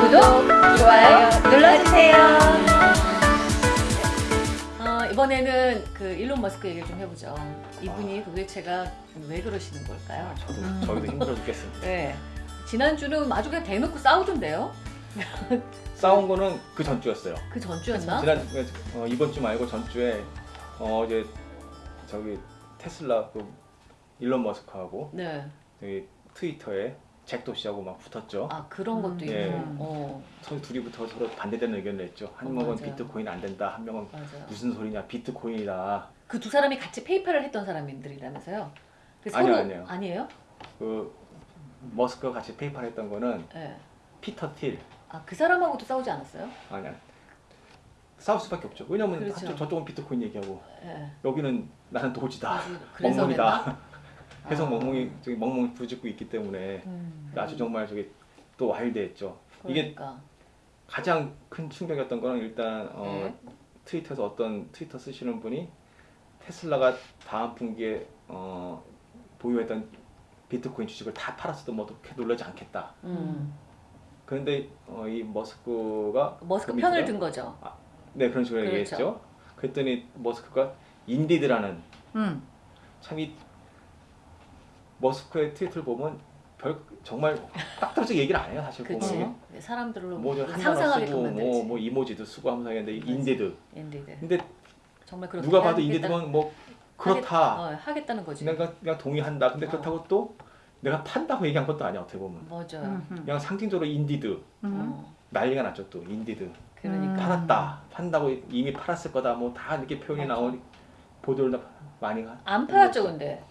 구독, 좋아요 눌러주세요. 어, 이번에는 그 일론 머스크 얘기를 좀 해보죠. 이분이 도대체가 왜 그러시는 걸까요? 저도 음. 저희도 힘들어 죽겠습니다. 네. 지난주는 아주 그냥 대놓고 싸우던데요? 싸운 거는 그 전주였어요. 그 전주였나? 지난 어, 이번 주 말고 전주에 어, 어제 저기 테슬라 그 일론 머스크하고 네. 저기 트위터에 잭 도시하고 막 붙었죠. 아 그런 것도 음. 있고. 예. 어, 서 둘이 붙어 서로 반대되는 의견을 냈죠. 한 어, 명은 맞아요. 비트코인 안 된다. 한 명은 맞아요. 무슨 소리냐 비트코인이다. 그 두 사람이 같이 페이팔을 했던 사람들이라면서요? 그 아니요, 서로- 아니에요. 아니에요? 그 머스크가 같이 페이팔 했던 거는 네. 피터 틸 아 그 사람하고도 싸우지 않았어요? 아니야. 싸울 수밖에 없죠. 왜냐면 그렇죠. 한쪽 저쪽은 비트코인 얘기하고 네. 여기는 나는 도지다. 멍멍이다. 계속 아. 멍멍이 저기 멍멍이 부짓고 있기 때문에 음. 아주 정말 저기 또 와일드했죠. 이게 그러니까. 가장 큰 충격이었던 거는 일단 어, 네. 트위터에서 어떤 트위터 쓰시는 분이 테슬라가 다음 분기에 어, 보유했던 비트코인 주식을 다 팔았어도 뭐 그렇게 놀라지 않겠다. 음. 그런데 어, 이 머스크가 머스크 그 편을 든 거죠. 네 그런 식으로 그렇죠. 얘기했죠. 그랬더니 머스크가 indeed라는 음. 참이 머스크의 트위터를 보면 별 정말 딱 떨어지게 얘기를 안 해요 사실 그치. 보면 사람들로 뭐저 한단어 상상하게끔 쓰고 만들지. 뭐, 뭐 이모지도 쓰고 하면서 하는데. indeed indeed. 근데 정말 누가 봐도 indeed면 뭐 그렇다 하겠, 어, 하겠다는 거지. 내가 그냥 동의한다 근데 어. 그렇다고 또 내가 판다고 얘기한 것도 아니야 어떻게 보면 맞아요. 음. 그냥 상징적으로 indeed 음. 어, 난리가 났죠 또 indeed 그러니까. 음. 팔았다 판다고 이미 팔았을 거다 뭐 다 이렇게 표현이 맞아. 나오니 보도를 많이 하안 팔았죠, 근데.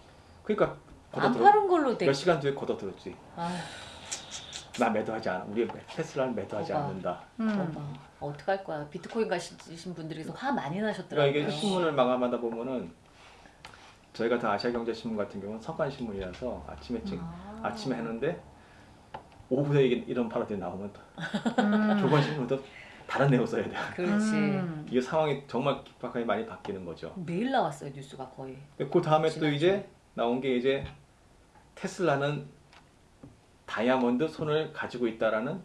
그러니까 안 걷어들어 팔은 걸로 돼. 몇 시간 뒤에 걷어들었지 아, 나 매도하지 않아 우리 테슬라는 매도하지 봐봐. 않는다 음. 어떡할 거야. 비트코인 가지신 분들이 화 많이 그러니까 나셨더라고요. 이게 신문을 마감하다 보면은 저희 같은 아시아경제신문 같은 경우는 석간신문이라서 아침에 찍, 아. 아침에 했는데 오후에 이런 발언들이 나오면 또 음. 조간신문도 다른 내용 써야 돼. 그렇지. 음. 이게 상황이 정말 급박하게 많이 바뀌는 거죠. 매일 나왔어요, 뉴스가 거의. 그 다음에 또. 이제 나온 게 이제 테슬라는 다이아몬드 손을 가지고 있다라는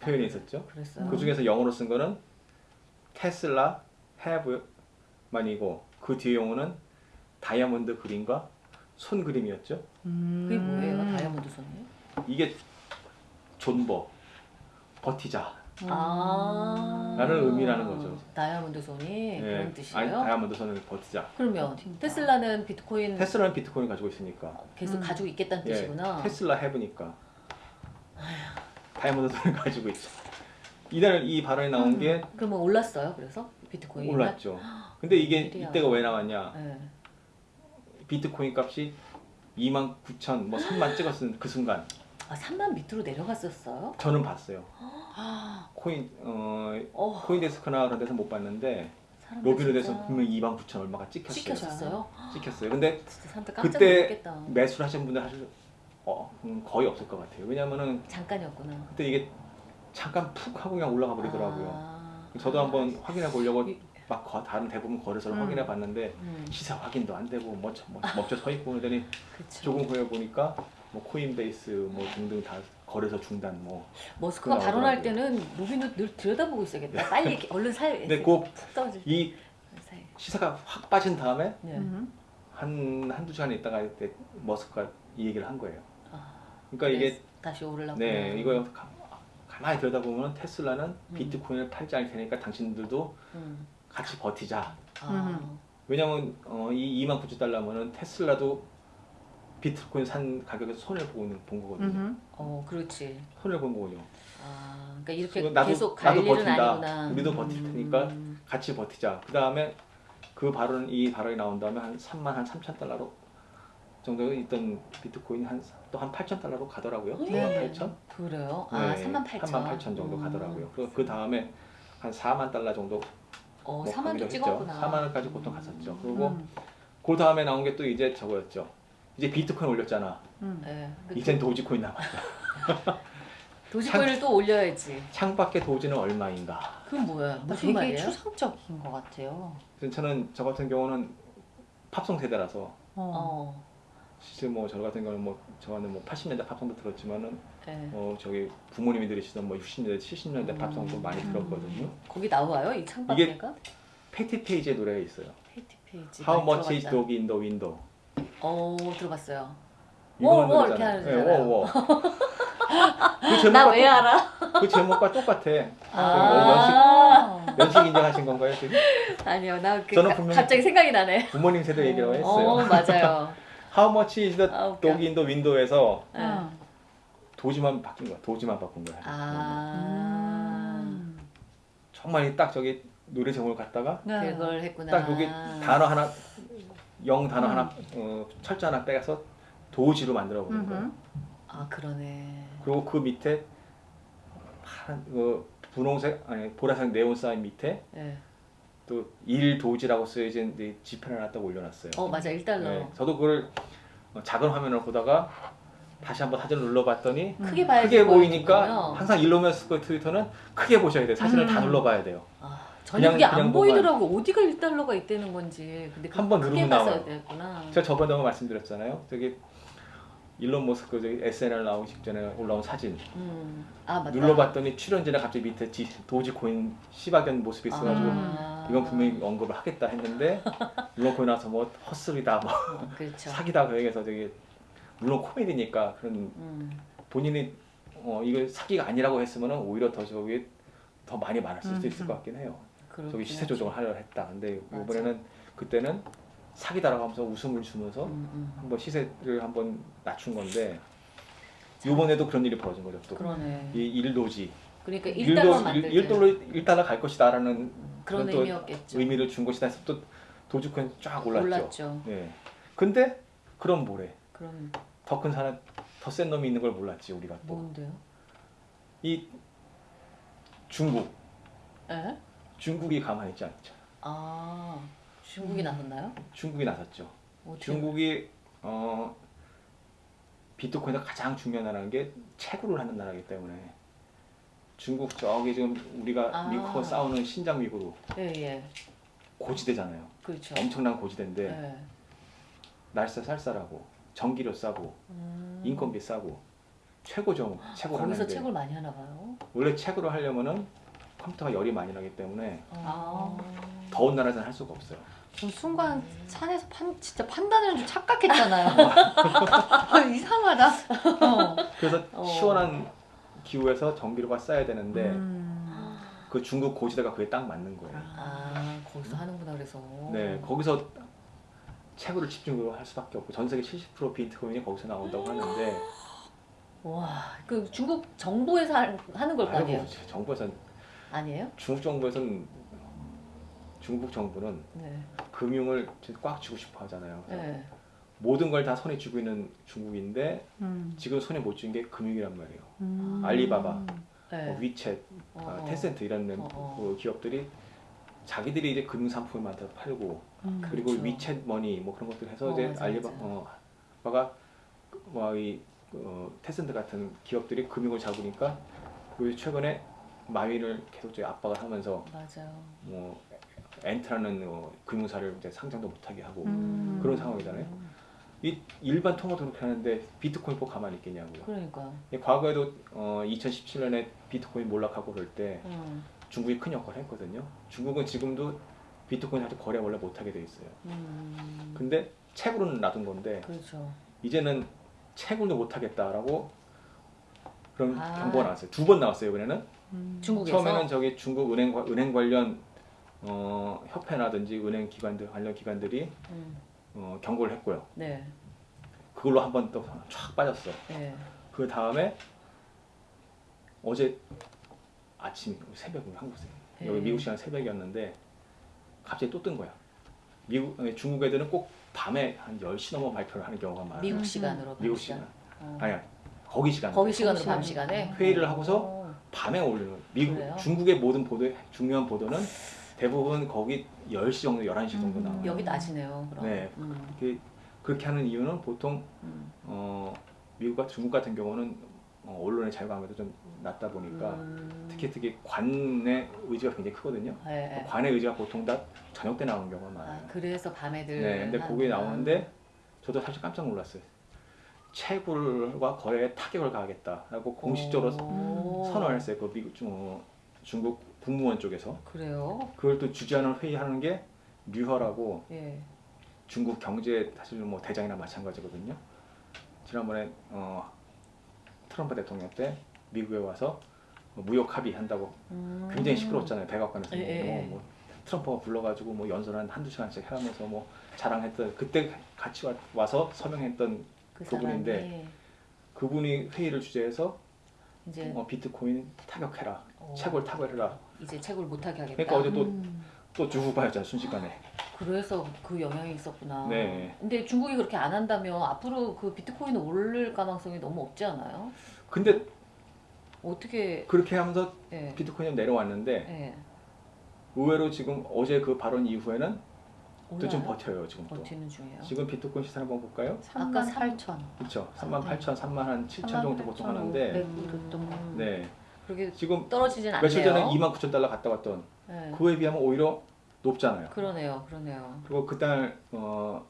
표현이 있었죠. 그랬어요. 그 중에서 영어로 쓴 거는 테슬라 have만이고 그 뒤에 용어는 다이아몬드 그림과 손 그림이었죠. 음. 그게 뭐예요, 다이아몬드 손이? 이게 존버, 버티자 아. 라는 의미라는 거죠. 다이아몬드 손이 그런 예, 아니, 뜻이에요? 다이아몬드 손을 버티자. 그러면 테슬라는 비트코인 테슬라는 비트코인 가지고 있으니까. 계속 음. 가지고 있겠다는 예, 뜻이구나. 테슬라 해보니까 다이아몬드 손을 가지고 있죠. 이날 이 발언이 나온 게 그러면 올랐어요, 그래서? 비트코인이? 올랐죠. 근데 이게 일이야. 이때가 왜 나왔냐? 네. 비트코인 값이 2만 9천, 뭐 3만 찍었은 그 순간 아, 3만 밑으로 내려갔었어요? 저는 봤어요. 아, 코인 어 어, 코인데스크나 그런 데서 못 봤는데 사람들 진짜 분명 2만 9천 얼마가 찍혔어요. 찍혔었어요? 찍혔어요. 근데 진짜 사람들 깜짝 그때 놀랐겠다. 매수를 하신 분들 사실 어, 음, 거의 없을 것 같아요. 왜냐면은 잠깐이었구나. 그때 이게 잠깐 푹 하고 그냥 올라가 버리더라고요. 아, 저도 한번 확인해 보려고 이- 막 거- 다른 대부분 거래소를 음. 확인해 봤는데 음, 시세 확인도 안 되고 뭐, 뭐 멈춰 서 있고 그러더니. 조금 후에 보니까 뭐 코인베이스 뭐 등등 다 거래소 중단 뭐 머스크가 그거 발언할. 때는 루비는 늘 들여다보고 있어야겠다. 빨리 이렇게 얼른 살. 근데 그푹 떨어질 이 사이. 시세가 확 빠진 다음에 네. 음. 한 한두 시간 있다가 이때 머스크가 이 얘기를 한 거예요. 아, 그러니까 이게 다시 오르려고. 네 이거 가, 가만히 들여다보면 테슬라는 음. 비트코인을 팔지 않을 테니까 당신들도 음. 같이 버티자. 아, 음. 왜냐면 어, 이 2만 9천 달러면은 테슬라도 비트코인 산 가격에서 손해를 보고 있는- 본 거거든요. 음. 어, 그렇지. 손해를 본 거군요. 아, 그러니까 이렇게 나도- 계속 갈 나도 일은 버틴다. 아니구나. 우리도 버틸 테니까 음. 같이 버티자. 그 다음에 그 발언 이 발언이 나온 다음에 한 3만 한 3천 달러로 정도 있던 비트코인 한 또 한 8천 달러로 가더라고요. 네. 3만 8천. 그래요? 아, 3만 8천. 3만 8천 정도 음. 가더라고요. 그리고 그 다음에 한 4만 달러 정도 어, 뭐 4만도 가기로 찍었구나. 했죠. 4만 원까지 보통 갔었죠. 그리고 음. 그 다음에 나온 게 또 이제 저거였죠. 이제 비트코인 올렸잖아. 음. 네. 그 이젠 도지코인 남았다. 도지코인을 또 올려야지. 창밖의 도지는 얼마인가. 그건 뭐야? 무슨 되게 말이에요? 추상적인 것 같아요. 저는 저 같은 경우는 팝송 세대라서 어. 어. 실제 뭐 저 같은 경우는 뭐 저는 뭐 80년대 팝송도 들었지만은 네. 어 저기 부모님이 들으시던 뭐 60년대 70년대 음. 팝송도 많이 들었거든요. 거기 나와요 이 창밖에가? 패티 페이지의 노래가 있어요. 패티 페이지. How much is dog in the window? 어 들어봤어요. 이거는 워, 워 노래잖아요. 이렇게 하는 네, 워, 워. 그 나 제목과 왜 알아? 똑- 그 제목과 똑같아. 아. 아. 연식 인정하신 건가요 지금? 아니요, 나 그 저는 분명히 갑자기 생각이 나네. 부모님 세대 얘기라고 했어요. 어 맞아요. How much is the 아, dog in the window에서 네. 어. 도지만 바뀐 거야. 도지만 바꾼 거야. 아 음. 정말 딱 저기 노래 제목을 갖다가 네. 그걸 했구나. 딱 여기 단어 하나 영 단어 음. 하나 어, 철자 하나 빼서 도지로 만들어 보는. 음흠. 아 그러네. 그리고 그 밑에 파란 그 분홍색 아니 보라색 네온 사인 밑에 네. 또 일도지라고 쓰여진 지펜을 하나 딱 올려놨어요. 어 맞아 1달러. 네, 저도 그걸 어, 작은 화면을 보다가 다시 한번 사진을 눌러봤더니 크게 크게. 보이니까 항상 일로메스크 트위터는 크게 보셔야 돼요. 사진을 다 음. 눌러봐야 돼요. 아, 저는 그냥- 그게 안 그냥 보이더라고. 어디가 1달러가 있다는 건지. 근데 한번 누르면 나와요. 됐구나. 제가 저번에 한번 말씀드렸잖아요. 저기 일론 머스크 저기 SNL 나오기 직전에 올라온 사진 음. 아. 눌러봤더니 출연진에 갑자기 밑에 지, 도지코인 시박연 모습이 있어가지고 아. 이건 분명히 언급을 하겠다 했는데 물론 거기 나서 뭐 헛소리다 뭐 어, 그렇죠. 사기다 그 얘기해서 저기 물론 코미디니까 그런 음. 본인이 어 이거 사기가 아니라고 했으면은 오히려 더 저기 더 많이 말할 수도 있을 음, 것 같긴 해요. 저기 시세. 조정을 하려 했다. 근데 맞아. 이번에는 그때는 사기다라고 하면서 웃음을 주면서 음, 음. 한번 시세를 한번 낮춘 건데 이번에도 그런 일이 벌어진 거죠. 또 그러네. 이 일도지 그러니까 1달러 일도 만들 일 달러 일 달러 갈 것이다라는 그런 그런 또 의미였겠죠. 의미를 준 것이다 해서 또 도주권 쫙 올랐죠. 올랐죠. 예. 근데 그럼 뭐래? 그럼 더 큰 사람, 더 센 놈이 있는 걸 몰랐지 우리가 또. 뭔데요? 이 중국, 에? 중국이 가만히 있지 않죠. 아 중국이 나섰나요? 중국이 나섰죠. 어떻게- 중국이 어 비트코인의 가장 중요한 나라는 게 채굴을 하는 나라이기 때문에 중국 저기 지금 우리가 아. 미국과 싸우는 신장 위구르 예, 예. 고지대잖아요. 그렇죠. 엄청난 고지대인데 예. 날짜 쌀쌀하고 전기료 싸고 음. 인건비 싸고 최고죠 채굴 거기서 하는데 책을 많이 하나 봐요. 원래 채굴을 하려면은 컴퓨터가 열이 많이 나기 때문에 아. 더운 나라에서는 할 수가 없어요. 저 순간 산에서 판, 진짜 판단하는 줄 착각했잖아요. 아, 이상하다. 어. 그래서 어. 시원한 기후에서 전기료가 싸야 되는데 음. 그 중국 고지대가 그게 딱 맞는 거예요. 아 거기서 하는구나 그래서. 네, 거기서 채굴을 집중적으로 할 수밖에 없고 전 세계 70% 비트코인이 거기서 나온다고 하는데 와, 그 중국 정부에서 하- 하는 걸 거 아니에요? 아이고, 정부에서는 아니에요? 중국 정부에서는 중국 정부는 네. 금융을 꽉 쥐고 싶어 하잖아요. 네. 모든 걸 다 손에 쥐고 있는 중국인데 음. 지금 손에 못 쥔 게 금융이란 말이에요. 음. 알리바바, 네. 뭐 위챗, 어, 아, 테센트 이런 어, 어. 그 기업들이 자기들이 이제 금융 상품을 만들어 팔고 음. 그리고 그렇죠. 위챗 머니 뭐 그런 것들 해서 어, 이제 알리바바가 뭐이 어, 텐센트 같은 기업들이 금융을 잡으니까 그 최근에 마윈을 계속 이제 압박을 하면서 맞아요. 뭐 앤트라는 어, 금융사를 이제 상장도 못하게 하고 음. 그런 상황이잖아요. 이 일반 통화도 그렇게 하는데 비트코인 꼭 가만히 있겠냐고요. 그러니까. 예, 과거에도 어, 2017년에 비트코인 몰락하고 그럴 때 음. 중국이 큰 역할을 했거든요. 중국은 지금도 비트코인 아직 거래 원래 못하게 돼 있어요. 음. 근데 채굴은 놔둔 건데 그렇죠. 이제는 채굴도 못하겠다라고 그런 아. 경고가 나왔어요. 두 번 나왔어요 이번에는. 음. 중국에서 처음에는 저기 중국 은행 과- 은행 관련 어, 협회라든지 은행 기관들 관련 기관들이 음. 어, 경고를 했고요. 네. 그걸로 한 번 또 촥 빠졌어. 네. 그 다음에 어제 아침 새벽 한국 새 여기 네. 미국 시간 새벽이었는데 갑자기 또 뜬 거야. 미국 중국 애들은 꼭 밤에 한 10시 넘어 발표를 하는 경우가 많아요. 미국 음. 시간으로 미국 밤 시간. 어. 아니야. 거기 시간. 거기 시간으로 시간. 밤 시간에 회의를 하고서 어. 밤에 올리는 거예요. 미국 그래요? 중국의 모든 보도 중요한 보도는 대부분 거기 10시 정도 11시 정도 음. 나와요. 여기 낮이네요. 그럼. 네. 음. 그- 그렇게 하는 이유는 보통 음. 어, 미국과 중국 같은 경우는 어, 언론의 아무래도 좀 낮다 보니까 음. 특히 특히 관의 의지가 굉장히 크거든요. 네, 네. 관의 의지가 보통 다 저녁 때 나오는 경우가 많아요. 아, 그래서 밤에들 네, 근데 거기. 나오는데 저도 사실 깜짝 놀랐어요. 채굴과 거래에 타격을 가하겠다라고 공식적으로 오. 선언을 했어요. 그 미국 중, 어, 중국 국무원 쪽에서 그래요? 그걸 또 주재하는 회의하는 게 류허라고 예. 중국 경제 사실 뭐 대장이나 마찬가지거든요. 지난번에 어, 트럼프 대통령 때 미국에 와서 뭐 무역 합의한다고 음. 굉장히 시끄러웠잖아요. 백악관에서 예, 예, 뭐, 예. 뭐 트럼프가 불러가지고 뭐 연설 한 한두 시간씩 하면서 뭐 자랑했던 그때 같이 와, 와서 서명했던 그 그분인데 사람이 그분이 회의를 주재해서 이제 어, 비트코인 타격해라, 어, 채굴 타격해라. 이제 채굴 못하게 하겠다. 그러니까 어제 또 음. 또 주고받았잖아요 순식간에. 그래서 그 영향이 있었구나. 네. 근데 중국이 그렇게 안 한다면 앞으로 그 비트코인 오를 가능성이 너무 없지 않아요? 근데 어떻게? 그렇게 하면서 예. 비트코인이 내려왔는데 예. 의외로 지금 어제 그 발언 이후에는 또 좀? 버텨요 지금 또. 버티는 중이에요. 지금 비트코인 시세 한번 볼까요? 3만 아까 8천. 그렇죠. 3만 네. 8천, 3만 한 7천 정도 보통 하는데 음. 네. 그렇게 지금 떨어지진 않네요. 며칠 전에 2만 9천 달러 갔다 왔던 네. 그에 비하면 오히려 높잖아요. 그러네요, 그러네요. 그리고 그달 어,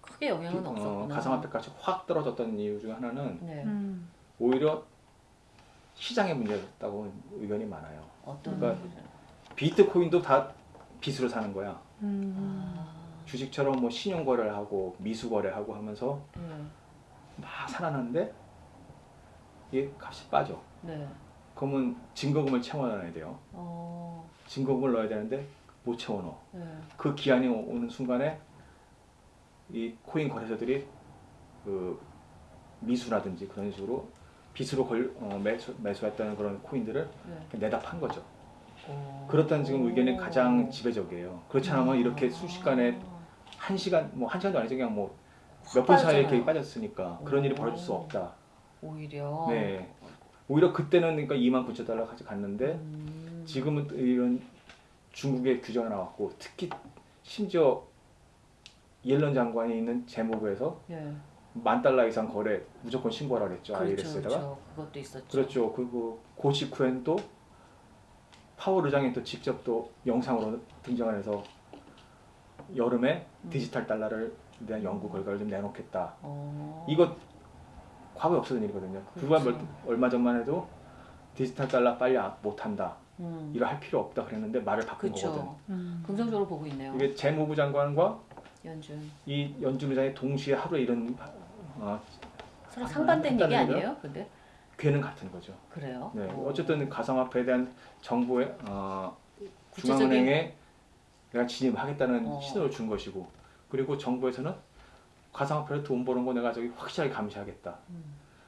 크게 영향은 어, 없었구나. 가상화폐 값이 확 떨어졌던 이유 중 하나는 네. 음. 오히려 시장의 문제였다고 의견이 많아요. 어떤? 그러니까 비트코인도 다 빚으로 사는 거야. 음. 아, 주식처럼 뭐 신용 거래를 하고 미수 거래하고 하면서 네. 막 살아났는데 이게 값이 빠져. 네. 그러면 증거금을 채워넣어야 돼요. 어. 증거금을 넣어야 되는데 못 채워넣어. 네. 그 기한이 오- 오는 순간에 이 코인 거래소들이 그 미수라든지 그런 식으로 빚으로 걸, 어, 매수, 매수했다는 그런 코인들을 네. 내다 판 거죠. 오. 그렇다는 지금 의견이 가장 지배적이에요. 그렇지 않으면 이렇게 아. 순식간에 한 시간, 뭐 한 시간도 아니죠. 그냥 뭐 몇 분 사이에 이렇게. 빠졌으니까 그런 일이 오. 벌어질 수 없다. 오히려. 네. 오히려 그때는 그러니까 2만 9천 달러까지 갔는데 음. 지금은 또 이런 중국의 규제가 나왔고 특히 심지어 옐런 장관이 있는 재무부에서 예. 만 달러 이상 거래 무조건 신고하라 그랬죠 그렇죠, IRS에다가 그렇죠. 그것도 있었죠. 그렇죠 그리고 그 직후엔 또 파월 의장이 또 직접 또 영상으로 등장을 해서 여름에 음. 디지털 달러를 대한 연구 결과를 좀 내놓겠다 어. 이거 과거에 없었던 일이거든요 불과 그렇죠. 몇- 얼마 전만 해도 디지털 달러 빨리 아- 못한다 음. 이거 할 필요 없다 그랬는데 말을 바꾼 거거든 그렇죠. 음. 긍정적으로 보고 있네요. 이게 재무부 장관과 연준. 이 연준 의장이 동시에 하루에 이런 어, 서로 아, 상반된 얘기 아니에요? 근데 괴는 같은 거죠. 그래요? 네, 오. 어쨌든 가상화폐에 대한 정부의 어, 구체적인 중앙은행에 내가 진입하겠다는 어. 신호를 준 것이고 그리고 정부에서는 가상화폐로 돈 버는 거 내가 저기 확실하게 감시하겠다. 음,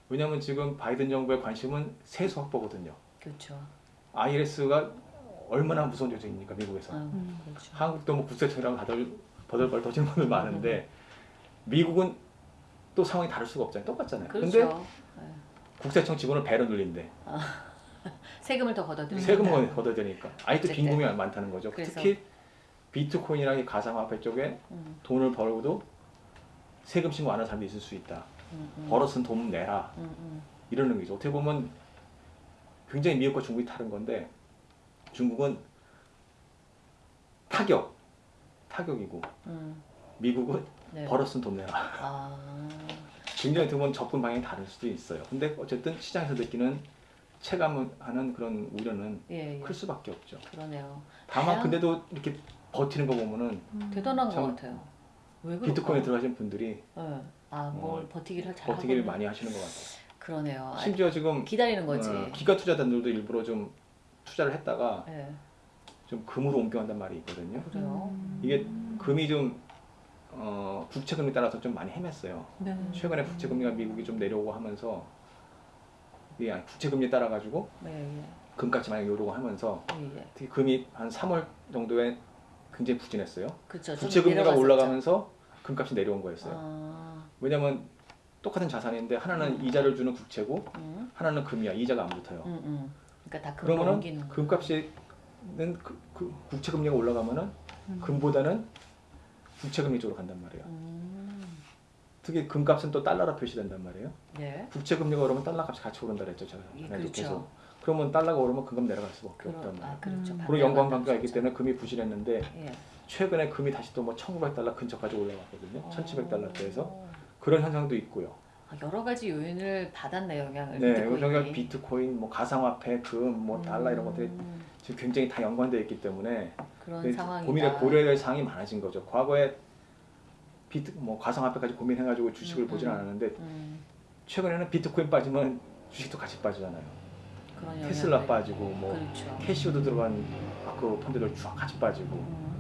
왜냐하면 지금 바이든 정부의 관심은 세수 확보거든요. 그렇죠. IRS가 얼마나 무서운 조직입니까 미국에서. 아, 음. 그렇죠. 한국도 뭐 국세청이랑 버들버들 터지는 분들 많은데 미국은 또 상황이 다를 수가 없잖아요. 똑같잖아요. 그렇죠. 근데 네. 국세청 직원을 배로 늘린대. 세금을 더 걷어들인다. 세금을 걷어야 되니까. 아직도. 빈곤이 많다는 거죠. 그래서- 특히 비트코인이랑 이 가상화폐 쪽에 음, 돈을 벌고도 세금 신고 안 하는 사람도 있을 수 있다. 음, 음. 벌었은 돈 내라. 음, 음. 이러는 거죠. 어떻게 보면 굉장히 미국과 중국이 다른 건데 중국은 타격, 타격이고 음. 미국은 네. 벌었으면 돈 내라. 아, 굉장히 보면 접근 방향이 다를 수도 있어요. 근데 어쨌든 시장에서 느끼는 체감하는 그런 우려는 예, 예. 클 수밖에 없죠. 그러네요. 다만 다양- 근데도 이렇게 버티는 거 보면은 음. 대단한 것참 같아요. 비트코인에 들어가신 분들이 네. 아, 뭘 어, 버티기를 잘 버티기를 하고 많이 하시는 것 같아요. 그러네요. 아, 심지어 지금 기다리는 거지. 어, 기가 투자단들도 일부러 좀 투자를 했다가 예. 좀 금으로 옮겨간단 말이 있거든요. 그래요. 음. 이게 금이 좀 어, 국채 금리 따라서 좀 많이 헤맸어요. 네. 최근에 국채 금리가 미국이 좀 내려오고 하면서 이게 국채 금리 따라 가지고 네, 예. 금값이 많이 오르고 하면서 예, 예. 특히 금이 한 3월 정도에 굉장히 부진했어요. 그렇죠. 좀 국채 금리가 내려갔었죠. 올라가면서 금값이 내려온 거였어요. 아, 왜냐면 똑같은 자산인데 하나는 음. 이자를 주는 국채고 음, 하나는 금이야. 이자가 안 붙어요. 음, 음. 그러니까 다 금으로 그러면은 옮기는 거. 금값이는 그, 그 국채 금리가 올라가면은 음. 금보다는 국채 금리 쪽으로 간단 말이에요. 음. 특히 금값은 또 달러로 표시된단 말이에요. 네. 국채 금리가 오르면 달러 값이 같이 오른다 그랬죠. 제가 예, 그렇죠. 계속. 그러면 달러가 오르면 금값 내려갈 수밖에 그런 없단 말이에요. 아 그렇죠. 반대로 연관관계가 있기 만들어졌죠. 때문에 금이 부실했는데 예. 최근에 금이 다시 또 뭐 1,900달러 근처까지 올라갔거든요. 1,700달러대에서 어. 그런 현상도 있고요. 아, 여러 가지 요인을 받았네요 영향을. 네, 비트코인이. 여기가 비트코인, 뭐 가상화폐, 금, 뭐 달러 이런 것들이 음, 지금 굉장히 다 연관되어 있기 때문에 그런 그 상황이다. 고민에 고려해야 될 사항이 많아진 거죠. 과거에 비트 뭐 가상화폐까지 고민해가지고 주식을 음, 보진 음. 않았는데 음, 최근에는 비트코인 빠지면 주식도 같이 빠지잖아요. 테슬라 빠지고 뭐 그렇죠. 캐시오도 들어간 마크 펀드들 쫙 같이 빠지고 음, 뭐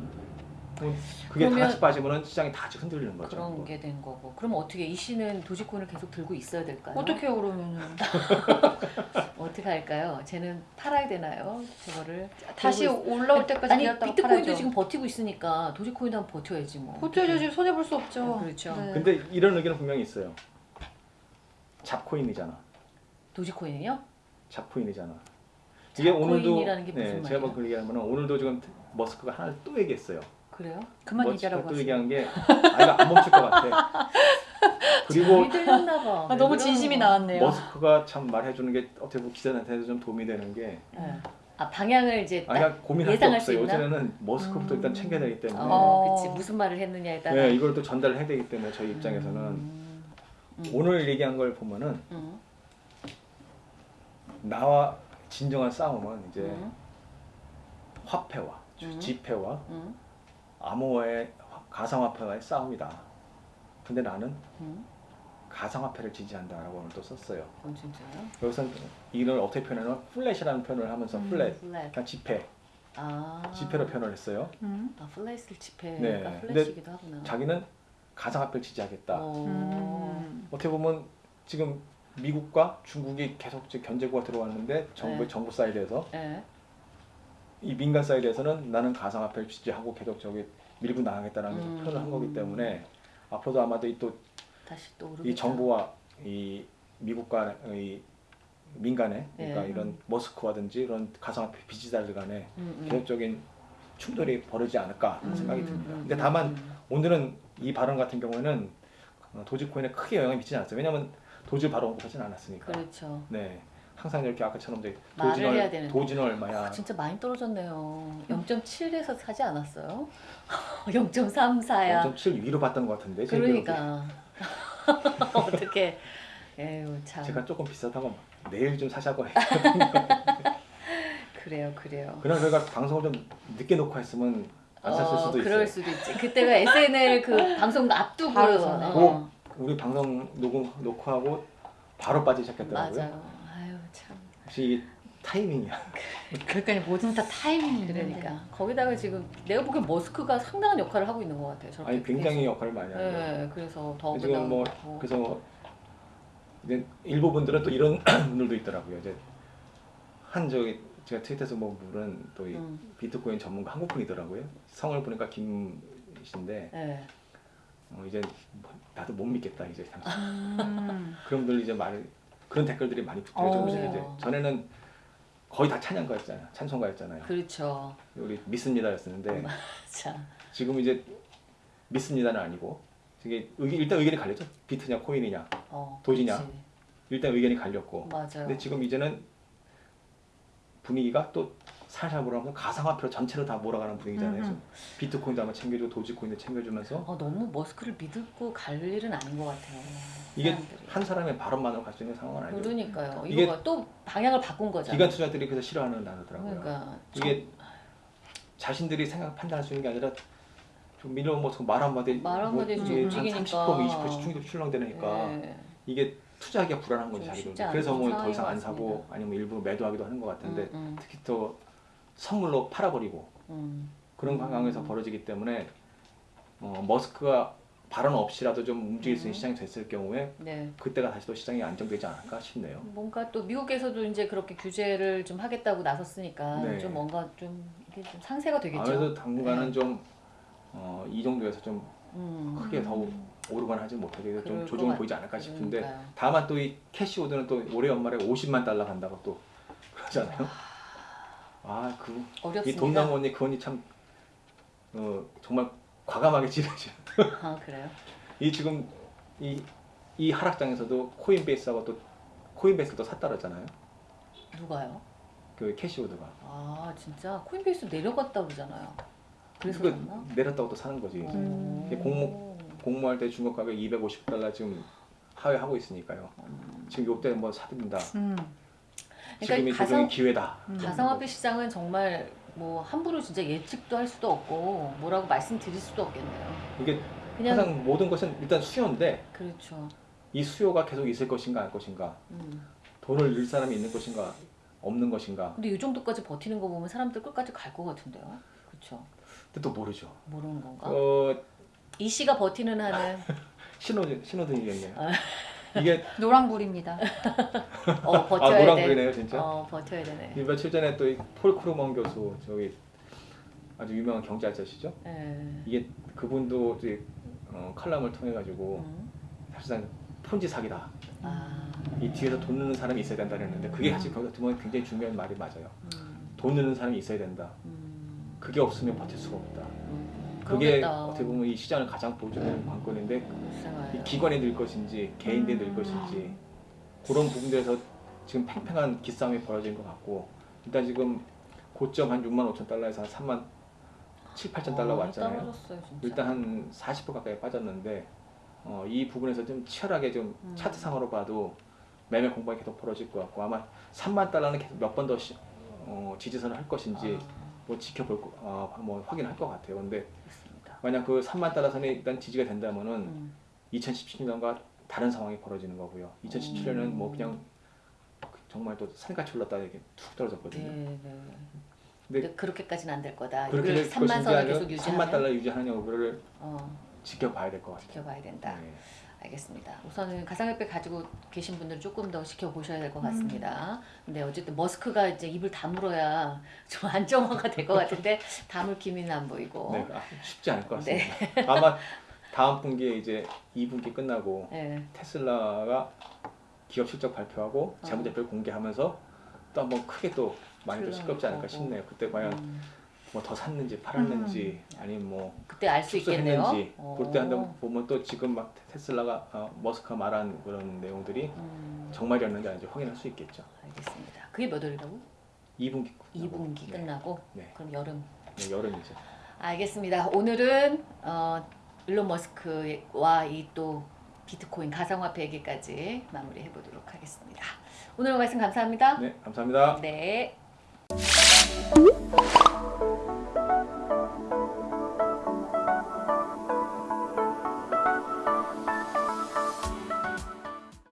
그게 다 그러면- 같이 빠지면은 시장이 다 흔들리는 거죠. 그런 게 된 거고. 그럼 어떻게 이 씨는 도지코인을 계속 들고 있어야 될까요? 어떻게 그러면은 어떻게 할까요? 쟤는 팔아야 되나요? 저거를 다시 올라올 때까지 아니 비트코인도 팔아야죠. 지금 버티고 있으니까 도지코인도 한번 버텨야지 뭐. 버텨야지 손해 볼 수 없죠. 그렇죠. 네. 근데 이런 의견은 분명히 있어요. 잡코인이잖아. 도지코인이요? 잡코인이잖아. 이게 오늘도 잡코인이라는 게 무슨 네? 제가 뭐그 얘기하면 오늘도 지금 머스크가 하나를 또 얘기했어요. 그래요? 그만 머스크가 얘기하라고 또 하세요. 얘기한 게 아이가 안 멈출 것 같아. 그리고 이 들렸나 봐. 아, 너무 진심이 나왔네요. 머스크가 참 말해주는 게 어떻게 보면 기자한테도 좀 도움이 되는 게 네. 아 방향을 이제 딱 아니야 고민할 게 없어요. 있나? 요즘에는 머스크부터 음. 일단 챙겨야 되기 때문에 어, 어. 그치 무슨 말을 했느냐에 따라. 네, 이걸 또 전달을 해야 되기 때문에 저희 입장에서는 음, 음, 오늘 얘기한 걸 보면은 음, 나와 진정한 싸움은 이제 음, 화폐와 음. 지폐와 음, 암호화의 화- 가상화폐와의 싸움이다. 근데 나는 음. 가상화폐를 지지한다라고 오늘 또 썼어요. 어 진짜요? 여기서 이걸 어떻게 표현하면 fiat이라는 표현을 하면서 음. 플랫, 플랫. 그냥 지폐, 아. 지폐로 표현을 했어요. 음. 아 플랫을 지폐가 네. fiat이기도 하구나. 자기는 가상화폐를 지지하겠다. 어. 음. 어떻게 보면 지금 미국과 중국이 계속 견제구가 들어왔는데 정부 네. 정부 사이드에서 네. 이 민간 사이드에서는 나는 가상화폐를 지지하고 계속 저기 밀고 나가겠다는 음. 표현을 한 거기 때문에 앞으로도 아마도 이또이 다시 또 오르겠다. 정부와 이 미국과 이 민간의 그러니까 네. 이런 머스크라든지 이런 가상화폐 지지자들 간에 음, 음. 계속적인 충돌이 벌어지지 않을까 하는 음, 생각이 음, 듭니다. 음, 근데 음, 다만 음. 오늘은 이 발언 같은 경우에는 어, 도지코인에 크게 영향이 미치지 않았어요. 왜냐하면 도지 바로 언급하지는 않았으니까. 그렇죠. 네, 항상 이렇게 아까처럼 이제 말을 도진, 해야 얼, 되는데. 도진 얼마야. 아, 진짜 많이 떨어졌네요. 0.7에서 사지 않았어요? 0.34야. 0.7 위로 봤던 것 같은데. 그러니까 어떻게? 에휴 참. 제가 조금 비싸다고 내일 좀 사자고 해. 그래요, 그래요. 그날 저희가 방송을 좀 늦게 녹화 했으면 안 샀을 수도 있어요. 그럴 수도 있지. 그때가 SNL 그 방송 앞두고. 어, 우리 방송 녹음 녹화하고 바로 빠지기 시작했더라고요. 맞아요. 참. 혹시 이게 타이밍이야. 그러니까 모든 다 타이밍이. 그러니까 거기다가 지금 내가 보기엔 머스크가 상당한 역할을 하고 있는 것 같아요. 저렇게 아니 굉장히 계속. 역할을 많이 하죠. 네, 그래서 더 지금 뭐 그다음 그래서 이제 일부 분들은 또 이런 분들도 있더라고요. 이제 한 저기 제가 트위터에서 본 분은 또이 음, 비트코인 전문가 한국 분이더라고요. 성을 보니까 김이신데 네. 어, 이제 뭐 나도 못 믿겠다 이제 음. 그런 분들 이제 말 그런 댓글들이 많이 붙어요. 어. 이제 전에는 거의 다 찬양가였잖아요. 찬송가였잖아요. 그렇죠. 우리 믿습니다였었는데 자, 지금 이제 믿습니다는 아니고 이게 의견, 일단 의견이 갈렸죠. 비트냐 코인이냐 어, 도지냐? 그렇지. 일단 의견이 갈렸고 맞아요. 근데 지금 이제는 분위기가 또 살살 몰아가면서 가상화폐로 전체로 다 몰아가는 분위기잖아요. 그래서 비트코인도 한번 챙겨주고 도지코인도 챙겨주면서 어, 너무 머스크를 믿고 갈 일은 아닌 것 같아요. 이게 사람들이. 한 사람의 발언만으로 갈 수 있는 상황은 아니죠. 그러니까요. 이게 또 방향을 바꾼 거잖아. 기관 투자들이 그래서 싫어하는 단어더라고요. 그러니까 이게 자신들이 생각 판단할 수 있는 게 아니라 좀 밀어 뭐말 한마디 말뭐좀 이게 움직이니까. 한30% 20%씩 충격 출렁대니까 네. 이게 투자하기가 불안한 거죠 않은 그래서 뭐 더 이상 것안 사고. 아니면 일부 매도하기도 하는 것 같은데 음, 음, 특히 또 선물로 팔아버리고 음. 그런 음. 상황에서 벌어지기 때문에 어, 머스크가 발언 없이라도 좀 움직일 수 있는 음. 시장이 됐을 경우에 네. 그때가 다시 또 시장이 안정되지 않을까 싶네요. 뭔가 또 미국에서도 이제 그렇게 규제를 좀 하겠다고 나섰으니까 네. 좀 뭔가 좀 좀 상세가 되겠죠. 아무래도 당분간은 네. 좀 어, 이 정도에서 좀 음. 크게 더 오르거나 하지 못하게 좀 조정을 것 보이지 않을까 싶은데 그러니까요. 다만 또 이 캐시우드는 또 올해 연말에 50만 달러 간다고 또 그러잖아요. 아, 그이 어렵습니다. 돈나무 언니 그 언니 참 어, 정말 과감하게 찌르죠. 아 그래요? 이 지금 이, 이 하락장에서도 코인베이스하고 또 코인베이스도 샀다 그랬잖아요. 누가요? 그 캐시우드가. 아 진짜 코인베이스 내려갔다 그러잖아요. 그래서 그 그랬나? 내렸다고 또 사는 거지. 음. 공모- 공모할 때 중국 가격 250달러 지금 하회하고 있으니까요. 지금 이때 뭐 사든다. 음. 지금이 그러니까 조정의 가상 기회다. 음. 가상화폐 시장은 정말 뭐 함부로 진짜 예측도 할 수도 없고 뭐라고 말씀드릴 수도 없겠네요. 이게 그냥 항상 모든 것은 일단 수요인데 그렇죠. 이 수요가 계속 있을 것인가 안 것인가 음. 돈을 넣을 사람이 있는 것인가 없는 것인가 근데 이 정도까지 버티는 거 보면 사람들 끝까지 갈 것 같은데요. 그렇죠. 근데 또 모르죠. 모르는 건가? 어 이 씨가 버티는 한은 신호 신호등이겠네요. 아. 이게 노랑불입니다. 어아 버텨야 돼. 노란불이네요 진짜. 어 버텨야 되네. 이 며칠 전에 또 폴 크루그먼 교수 저기 아주 유명한 경제학자시죠. 예. 이게 그분도 이제 어, 칼럼을 통해 가지고 음. 사실상 폰지 사기다. 아. 이 뒤에서 돈 넣는 사람이 있어야 된다 그랬는데 그게 사실 거기 같은 건 굉장히 중요한 말이 맞아요. 음. 돈 넣는 사람이 있어야 된다. 음. 그게 없으면 버틸 수가 없다. 음. 그게 그러겠다. 어떻게 보면 이 시장을 가장 보여주는 관건인데 이 기관이 늘 것인지 개인들이 늘 음. 것인지 그런 부분들에서 지금 팽팽한 기싸움이 벌어진 것 같고 일단 지금 고점 한 6만 5천 달러에서 한 3만 7, 8천 달러 어, 왔잖아요. 떨어졌어요. 일단 한 40% 가까이 빠졌는데 어, 이 부분에서 좀 치열하게 좀 음. 차트상으로 봐도 매매 공방이 계속 벌어질 것 같고 아마 3만 달러는 계속 몇 번더 어, 지지선을 할 것인지 아, 뭐 지켜볼 거, 어, 뭐 확인할 것 같아요. 근데 그렇습니다. 만약 그 3만 달러 선이 일단 지지가 된다면은 음. 2017년과 다른 상황이 벌어지는 거고요. 2017년은 뭐 그냥 정말 또 산같이 올랐다 이렇게 툭 네, 떨어졌거든요. 네. 근데 근데 그렇게까지는 안 될 거다. 그렇게 이걸 될 3만 것인지 선을 계속 3만 유지하면 달러 유지하는 여부를 어, 지켜봐야 될 것 같아요. 지켜봐야 된다. 네. 알겠습니다. 우선은 가상화폐 가지고 계신 분들은 조금 더 지켜보셔야 될 것 같습니다. 근데 어쨌든 머스크가 이제 입을 다물어야 좀 안정화가 될 것 같은데 다물 기미는 안 보이고. 네, 아, 쉽지 않을 것 네. 같습니다. 아마 다음 분기에 이제 2분기 끝나고 네. 테슬라가 기업 실적 발표하고 어. 재무제표를 공개하면서 또 한번 크게 또 많이 또 시끄럽지 않을까. 싶네요. 그때 과연 음, 뭐 더 샀는지 팔았는지 아니면 뭐 그때 알 수 있겠네요. 축소했는지 어. 볼때 한번 보면 또 지금 막 테슬라가 어, 머스크가 말한 그런 내용들이 음, 정말이었는지 아닌지 확인할 수 있겠죠. 알겠습니다. 그게 몇 월이라고? 2분기 2분기 네. 끝나고 네. 그럼 여름. 네, 여름이죠. 알겠습니다. 오늘은 어, 일론 머스크와 이 또 비트코인 가상화폐 얘기까지 마무리해 보도록 하겠습니다. 오늘 말씀 감사합니다. 네, 감사합니다. 네.